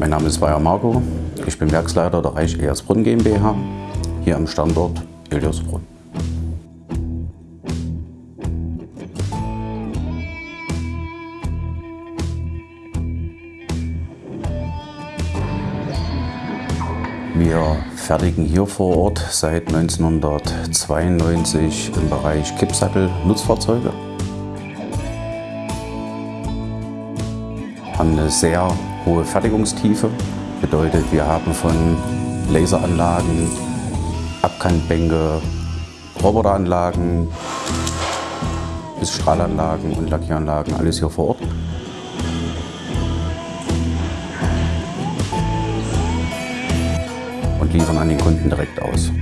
Mein Name ist Weyer Marco. Ich bin Werksleiter der Reich Ehersbrunn GmbH hier am Standort Iliosbrunn. Wir fertigen hier vor Ort seit 1992 im Bereich Kippsattel Nutzfahrzeuge. Haben eine sehr hohe Fertigungstiefe. Bedeutet, wir haben von Laseranlagen, Abkantbänke, Roboteranlagen bis Strahlanlagen und Lackieranlagen, alles hier vor Ort. und liefern an den Kunden direkt aus.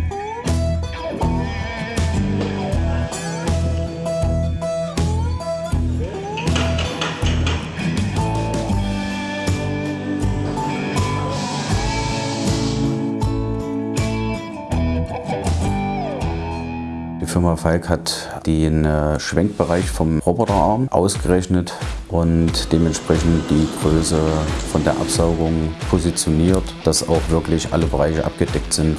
Die Firma Falk hat den äh, Schwenkbereich vom Roboterarm ausgerechnet und dementsprechend die Größe von der Absaugung positioniert, dass auch wirklich alle Bereiche abgedeckt sind.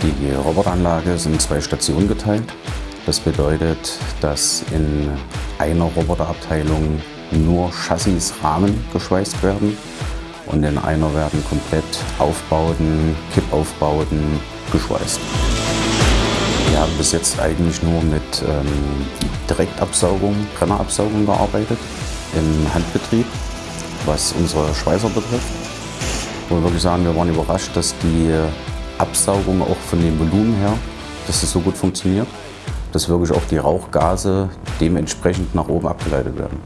Die Roboteranlage ist in zwei Stationen geteilt. Das bedeutet, dass in einer Roboterabteilung nur Chassis-Rahmen geschweißt werden und in einer werden komplett Aufbauten, Kippaufbauten geschweißt. Wir haben bis jetzt eigentlich nur mit ähm, Direktabsaugung, Brennerabsaugung gearbeitet im Handbetrieb, was unsere Schweißer betrifft. Wir wirklich sagen, wir waren überrascht, dass die Absaugung auch von dem Volumen her, dass es so gut funktioniert, dass wirklich auch die Rauchgase dementsprechend nach oben abgeleitet werden.